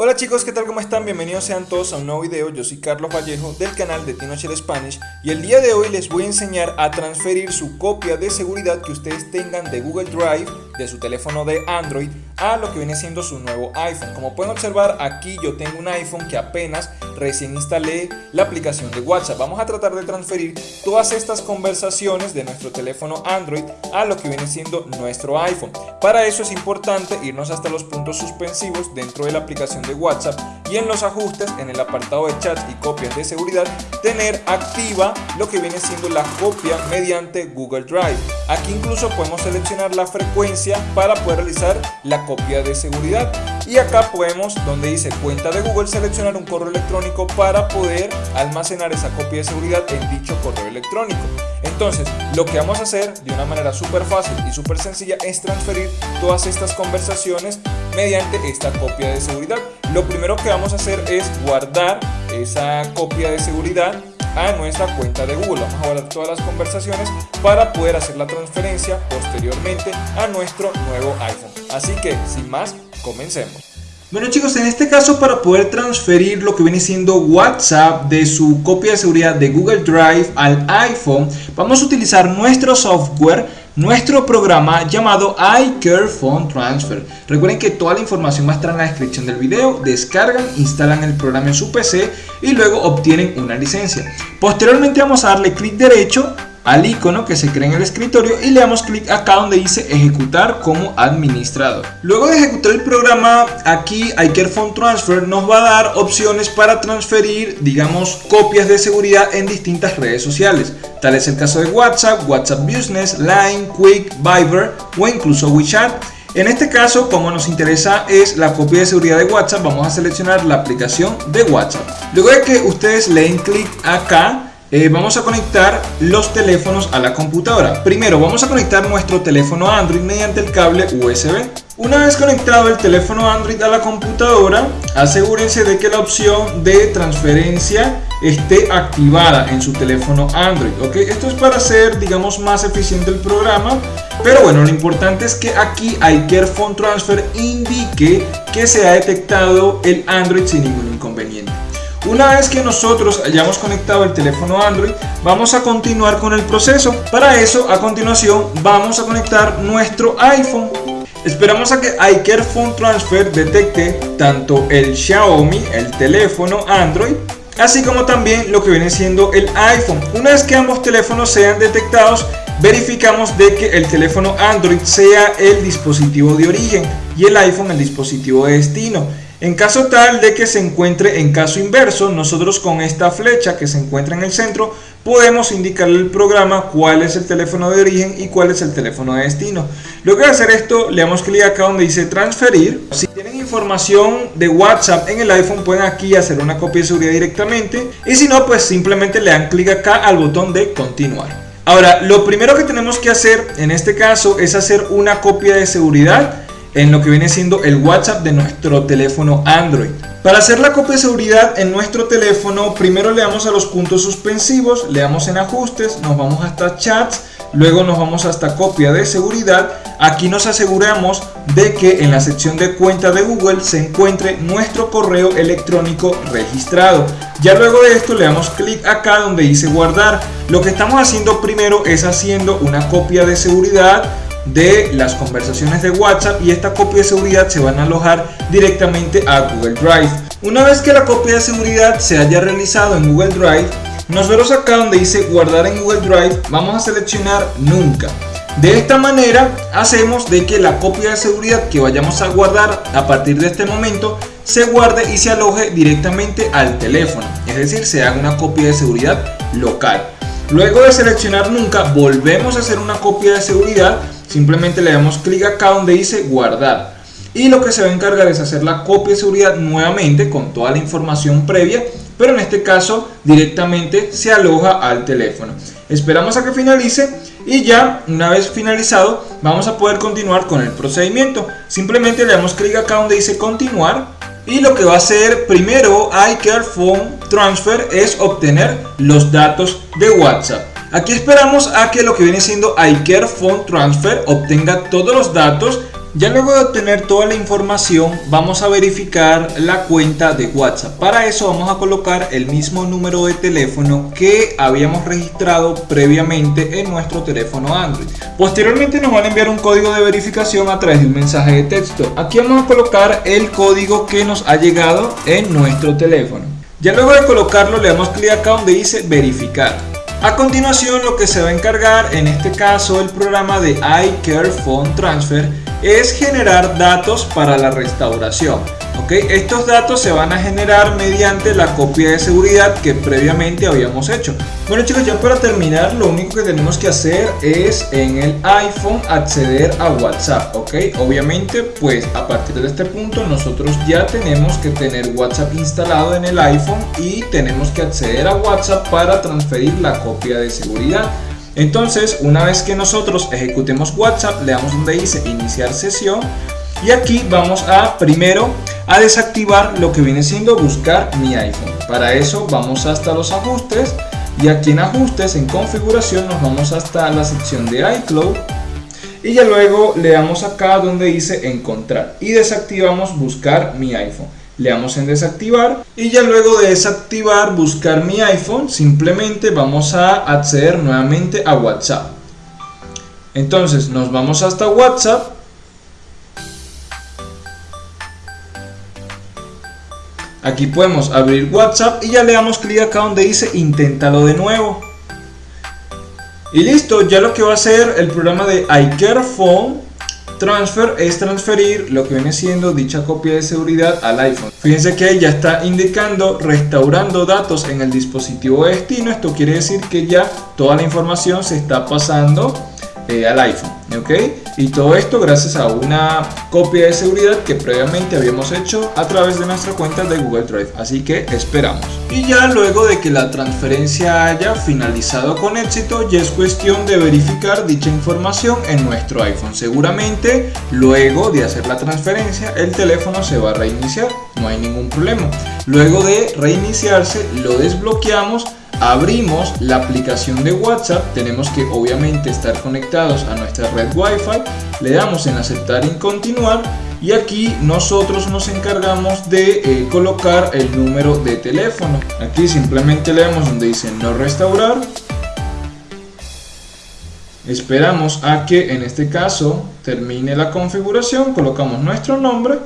Hola chicos, ¿qué tal? ¿Cómo están? Bienvenidos sean todos a un nuevo video. Yo soy Carlos Vallejo del canal de Tinocher Spanish y el día de hoy les voy a enseñar a transferir su copia de seguridad que ustedes tengan de Google Drive de su teléfono de Android a lo que viene siendo su nuevo iPhone. Como pueden observar, aquí yo tengo un iPhone que apenas recién instalé la aplicación de WhatsApp. Vamos a tratar de transferir todas estas conversaciones de nuestro teléfono Android a lo que viene siendo nuestro iPhone. Para eso es importante irnos hasta los puntos suspensivos dentro de la aplicación de WhatsApp y en los ajustes en el apartado de chat y copias de seguridad tener activa lo que viene siendo la copia mediante Google Drive. Aquí incluso podemos seleccionar la frecuencia para poder realizar la copia de seguridad y acá podemos donde dice cuenta de Google seleccionar un correo electrónico para poder almacenar esa copia de seguridad en dicho correo electrónico. Entonces, lo que vamos a hacer de una manera súper fácil y súper sencilla es transferir todas estas conversaciones mediante esta copia de seguridad. Lo primero que vamos a hacer es guardar esa copia de seguridad a nuestra cuenta de Google. Vamos a guardar todas las conversaciones para poder hacer la transferencia posteriormente a nuestro nuevo iPhone. Así que, sin más, comencemos. Bueno chicos, en este caso para poder transferir lo que viene siendo WhatsApp de su copia de seguridad de Google Drive al iPhone, vamos a utilizar nuestro software nuestro programa llamado iCare Phone Transfer. Recuerden que toda la información va a estar en la descripción del video, descargan, instalan el programa en su PC y luego obtienen una licencia. Posteriormente vamos a darle clic derecho al icono que se crea en el escritorio y le damos clic acá donde dice ejecutar como administrador. Luego de ejecutar el programa, aquí iCare Phone Transfer nos va a dar opciones para transferir, digamos, copias de seguridad en distintas redes sociales. Tal es el caso de WhatsApp, WhatsApp Business, Line, Quick, Viber o incluso WeChat. En este caso, como nos interesa es la copia de seguridad de WhatsApp, vamos a seleccionar la aplicación de WhatsApp. Luego de que ustedes le den clic acá, eh, vamos a conectar los teléfonos a la computadora. Primero vamos a conectar nuestro teléfono Android mediante el cable USB. Una vez conectado el teléfono Android a la computadora, asegúrense de que la opción de transferencia esté activada en su teléfono Android. ¿ok? Esto es para hacer, digamos, más eficiente el programa. Pero bueno, lo importante es que aquí iCare Phone Transfer indique que se ha detectado el Android sin ningún inconveniente. Una vez que nosotros hayamos conectado el teléfono Android, vamos a continuar con el proceso. Para eso, a continuación, vamos a conectar nuestro iPhone. Esperamos a que iCare Phone Transfer detecte tanto el Xiaomi, el teléfono Android, así como también lo que viene siendo el iPhone. Una vez que ambos teléfonos sean detectados, verificamos de que el teléfono Android sea el dispositivo de origen y el iPhone el dispositivo de destino. En caso tal de que se encuentre en caso inverso, nosotros con esta flecha que se encuentra en el centro podemos indicarle al programa cuál es el teléfono de origen y cuál es el teléfono de destino. Luego de hacer esto, le damos clic acá donde dice transferir. Si tienen información de WhatsApp en el iPhone, pueden aquí hacer una copia de seguridad directamente. Y si no, pues simplemente le dan clic acá al botón de continuar. Ahora, lo primero que tenemos que hacer en este caso es hacer una copia de seguridad en lo que viene siendo el WhatsApp de nuestro teléfono Android. Para hacer la copia de seguridad en nuestro teléfono, primero le damos a los puntos suspensivos, le damos en ajustes, nos vamos hasta chats, luego nos vamos hasta copia de seguridad. Aquí nos aseguramos de que en la sección de cuenta de Google se encuentre nuestro correo electrónico registrado. Ya luego de esto le damos clic acá donde dice guardar. Lo que estamos haciendo primero es haciendo una copia de seguridad de las conversaciones de WhatsApp y esta copia de seguridad se van a alojar directamente a Google Drive. Una vez que la copia de seguridad se haya realizado en Google Drive, nosotros acá donde dice guardar en Google Drive vamos a seleccionar nunca. De esta manera hacemos de que la copia de seguridad que vayamos a guardar a partir de este momento se guarde y se aloje directamente al teléfono, es decir, se haga una copia de seguridad local. Luego de seleccionar nunca, volvemos a hacer una copia de seguridad Simplemente le damos clic acá donde dice guardar. Y lo que se va a encargar es hacer la copia de seguridad nuevamente con toda la información previa, pero en este caso directamente se aloja al teléfono. Esperamos a que finalice y ya una vez finalizado vamos a poder continuar con el procedimiento. Simplemente le damos clic acá donde dice continuar y lo que va a hacer primero iCare Phone Transfer es obtener los datos de WhatsApp. Aquí esperamos a que lo que viene siendo iCare Phone Transfer obtenga todos los datos Ya luego de obtener toda la información vamos a verificar la cuenta de WhatsApp. Para eso vamos a colocar el mismo número de teléfono que habíamos registrado previamente en nuestro teléfono Android. Posteriormente nos van a enviar un código de verificación a través de un mensaje de texto. Aquí vamos a colocar el código que nos ha llegado en nuestro teléfono. Ya luego de colocarlo le damos clic acá donde dice verificar. A continuación lo que se va a encargar en este caso el programa de iCare Phone Transfer es generar datos para la restauración. Estos datos se van a generar mediante la copia de seguridad que previamente habíamos hecho. Bueno chicos, ya para terminar, lo único que tenemos que hacer es en el iPhone acceder a WhatsApp, ¿ok? Obviamente, pues a partir de este punto nosotros ya tenemos que tener WhatsApp instalado en el iPhone y tenemos que acceder a WhatsApp para transferir la copia de seguridad. Entonces, una vez que nosotros ejecutemos WhatsApp, le damos donde dice iniciar sesión y aquí vamos a primero a desactivar lo que viene siendo buscar mi iPhone. Para eso vamos hasta los ajustes y aquí en ajustes en configuración nos vamos hasta la sección de iCloud y ya luego le damos acá donde dice encontrar y desactivamos buscar mi iPhone le damos en desactivar y ya luego de desactivar buscar mi iPhone simplemente vamos a acceder nuevamente a WhatsApp entonces nos vamos hasta WhatsApp aquí podemos abrir WhatsApp y ya le damos clic acá donde dice inténtalo de nuevo y listo, ya lo que va a hacer el programa de iCareFone Transfer es transferir lo que viene siendo dicha copia de seguridad al iPhone. Fíjense que ya está indicando restaurando datos en el dispositivo de destino. Esto quiere decir que ya toda la información se está pasando eh, al iPhone. ¿Ok? Y todo esto gracias a una copia de seguridad que previamente habíamos hecho a través de nuestra cuenta de Google Drive. Así que esperamos. Y ya luego de que la transferencia haya finalizado con éxito, ya es cuestión de verificar dicha información en nuestro iPhone. Seguramente luego de hacer la transferencia el teléfono se va a reiniciar, no hay ningún problema. Luego de reiniciarse lo desbloqueamos abrimos la aplicación de WhatsApp, tenemos que obviamente estar conectados a nuestra red Wi-Fi, le damos en aceptar y continuar. Y aquí nosotros nos encargamos de eh, colocar el número de teléfono. Aquí simplemente le damos donde dice no restaurar. Esperamos a que en este caso termine la configuración, colocamos nuestro nombre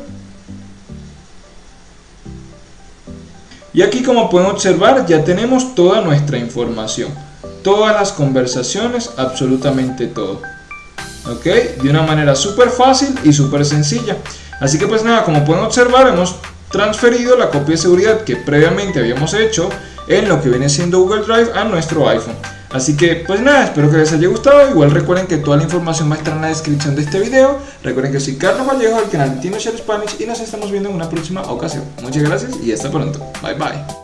Y aquí como pueden observar ya tenemos toda nuestra información. Todas las conversaciones, absolutamente todo. ¿Ok? De una manera súper fácil y súper sencilla. Así que pues nada, como pueden observar hemos transferido la copia de seguridad que previamente habíamos hecho en lo que viene siendo Google Drive a nuestro iPhone. Así que pues nada, espero que les haya gustado. Igual recuerden que toda la información va a estar en la descripción de este video. Recuerden que soy Carlos Vallejo del canal Tino Share Spanish y nos estamos viendo en una próxima ocasión. Muchas gracias y hasta pronto. Bye bye.